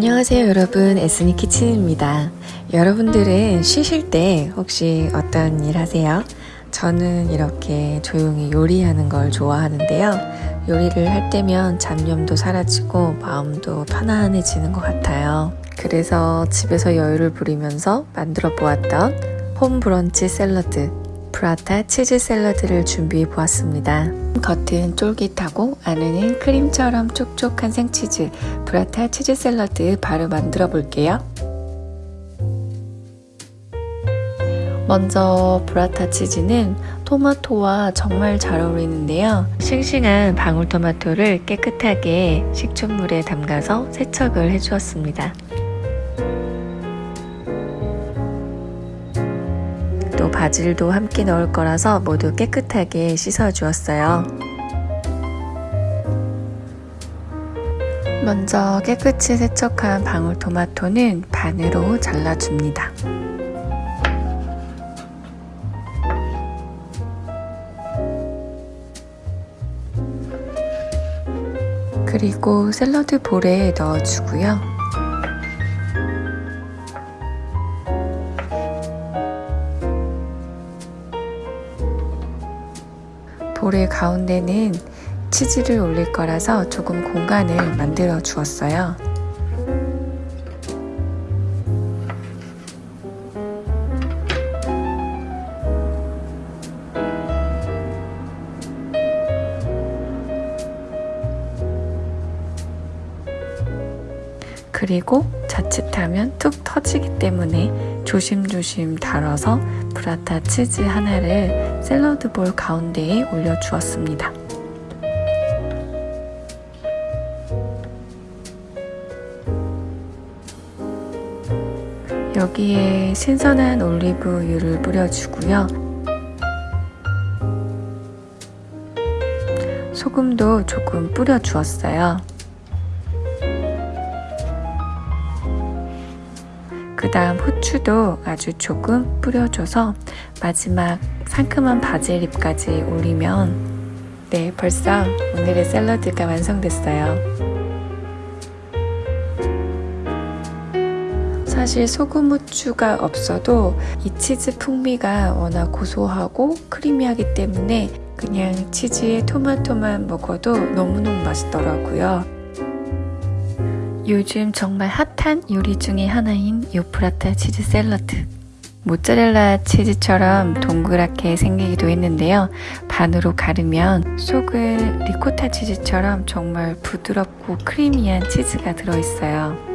안녕하세요 여러분. 에스니 키친입니다. 여러분들은 쉬실 때 혹시 어떤 일 하세요? 저는 이렇게 조용히 요리하는 걸 좋아하는데요. 요리를 할 때면 잡념도 사라지고 마음도 편안해지는 것 같아요. 그래서 집에서 여유를 부리면서 만들어 보았던 홈 브런치 샐러드 브라타 치즈 샐러드를 준비해 보았습니다. 겉은 쫄깃하고 안에는 크림처럼 촉촉한 생치즈 브라타 치즈 샐러드 바로 만들어 볼게요. 먼저 브라타 치즈는 토마토와 정말 잘 어울리는데요. 싱싱한 방울토마토를 깨끗하게 식초물에 담가서 세척을 해주었습니다. 바질도 함께 넣을 거라서 모두 깨끗하게 씻어 주었어요. 먼저 깨끗이 세척한 방울토마토는 반으로 잘라줍니다. 그리고 샐러드 볼에 넣어주고요. 볼의 가운데는 치즈를 올릴 거라서 조금 공간을 만들어 주었어요. 그리고 자칫하면 툭 터지기 때문에 조심조심 다뤄서 브라타 치즈 하나를 샐러드 볼 가운데에 올려주었습니다. 여기에 신선한 올리브유를 뿌려주고요. 소금도 조금 뿌려주었어요. 그 다음 후추도 아주 조금 뿌려줘서 마지막 상큼한 바질잎까지 올리면 네 벌써 오늘의 샐러드가 완성됐어요. 사실 소금 후추가 없어도 이 치즈 풍미가 워낙 고소하고 크리미하기 때문에 그냥 치즈에 토마토만 먹어도 너무너무 맛있더라고요. 요즘 정말 핫한 요리 중의 하나인 요프라타 치즈 샐러드. 모짜렐라 치즈처럼 동그랗게 생기기도 했는데요. 반으로 가르면 속은 리코타 치즈처럼 정말 부드럽고 크리미한 치즈가 들어있어요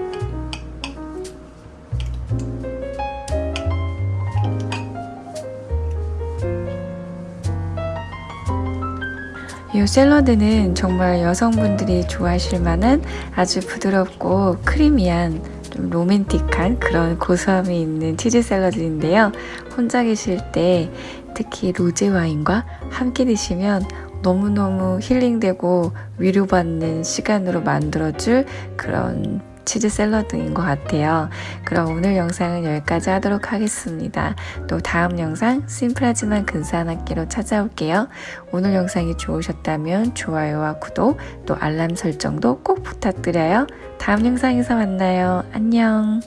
이 샐러드는 정말 여성분들이 좋아하실 만한 아주 부드럽고 크리미한 좀 로맨틱한 그런 고소함이 있는 치즈 샐러드인데요. 혼자 계실 때 특히 로제 와인과 함께 드시면 너무너무 힐링되고 위로받는 시간으로 만들어줄 그런 치즈 샐러드인 것 같아요. 그럼 오늘 영상은 여기까지 하도록 하겠습니다. 또 다음 영상 심플하지만 근사한 학기로 찾아올게요. 오늘 영상이 좋으셨다면 좋아요와 구독 또 알람 설정도 꼭 부탁드려요. 다음 영상에서 만나요. 안녕